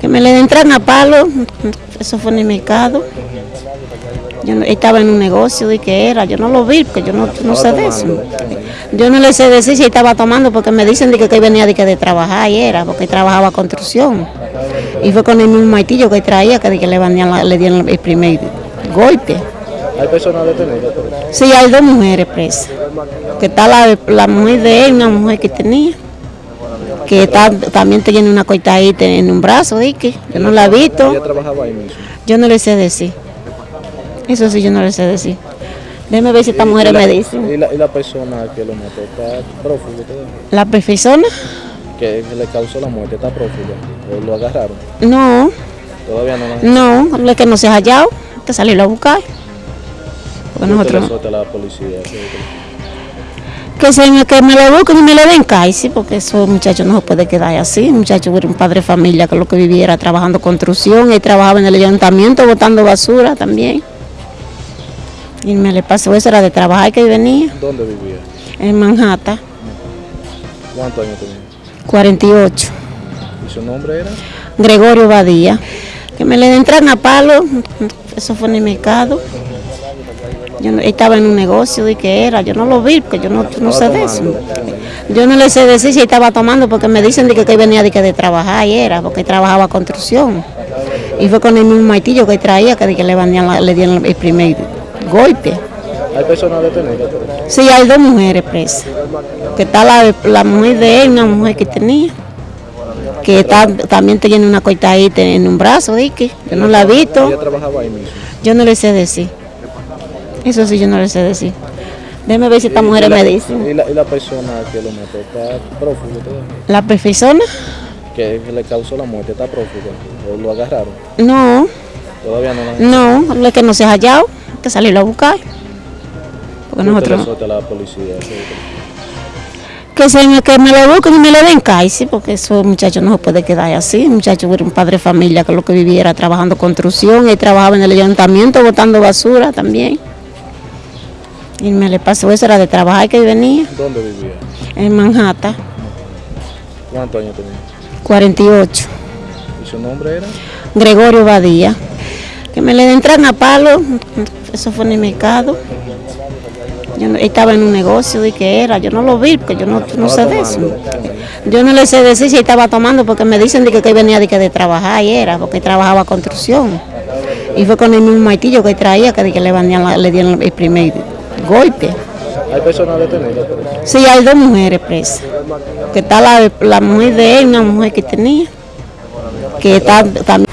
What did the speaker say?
Que me le entran a palo, eso fue en el mercado. Yo no- estaba en un negocio de que era, yo no lo vi porque yo no, no sé de eso. Yo no le sé decir si estaba tomando porque me dicen de que, que venía de, que de trabajar y era, porque trabajaba construcción. Y fue con el mismo maitillo que traía que, de que le, la- le dieron el primer golpe. Hay personas detenidas. Sí, hay dos mujeres presas. Que está la, la mujer de él, una mujer que tenía. Que está, también tiene una cortadita en un brazo, di que yo no la he visto. Ella trabajaba ahí mismo. Yo no le sé decir. Eso sí, yo no le sé decir. Déjeme ver si esta mujer Y la- me dice. Y la, y la persona que lo mató está prófugo. ¿La persona? Que le causó la muerte está prófugo. ¿O lo agarraron? No, Todavía no lo no, lo que no se ha hallado, hay que salirlo a buscar. Porque Nosotros la policía. que- que, se, me- que me lo busquen y me le den sí, porque esos muchachos no se puede quedar así. Muchacho era un padre de familia que lo que viviera trabajando construcción, él trabajaba en el ayuntamiento botando basura también. Y me le pasó eso, era de trabajar que venía ¿Dónde vivía? en Manhattan, ¿Cuántos años tenía? 48. ¿Y su nombre era? Gregorio Badía. Que me le entran a palo, eso fue en el mercado. Yo no- estaba en un negocio de que era, yo no lo vi porque yo no, no sé de eso. Yo no le sé decir si estaba tomando porque me dicen de que, que venía de, que de trabajar y era, porque trabajaba construcción. Y fue con el mismo maitillo que traía que, de que le, la- le dieron el primer golpe. Hay personas detenidas. Sí, hay dos mujeres presas. Que está la, la mujer de él, una mujer que tenía. Que está, también tiene una cortadita en un brazo, di que yo no la he visto. Yo no le sé decir. Eso sí, yo no le sé decir. Déjeme ver si esta Y- mujer y la- me dice. Y la, y la persona que lo mató está prófugo todavía. ¿La persona? Que le causó la muerte está prófugo. ¿O lo agarraron? No, Todavía no lo no, lo que no se ha hallado, hay que salirlo a buscar. Porque nosotros, la policía. que- que, se me, que me lo busquen y me le den sí, porque esos muchachos no se puede quedar así. Muchacho era un padre de familia que lo que viviera trabajando construcción, él trabajaba en el ayuntamiento botando basura también. Y me le pasó eso, era de trabajar que venía ¿Dónde vivía? en Manhattan, ¿Cuántos años tenía? 48. ¿Y su nombre era? Gregorio Badía. Que me le entran a palo, eso fue en el mercado. Yo estaba en un negocio de que era, yo no lo vi porque yo no, no sé de eso. Yo no le sé decir si estaba tomando porque me dicen de que, que venía de, que de trabajar y era, porque trabajaba construcción. Y fue con el mismo maitillo que traía que, de que le, vendían la- le dieron el primer golpe. Hay personas detenidas. Sí, hay dos mujeres presas. Que está la, la mujer de él, una mujer que tenía. Que está, también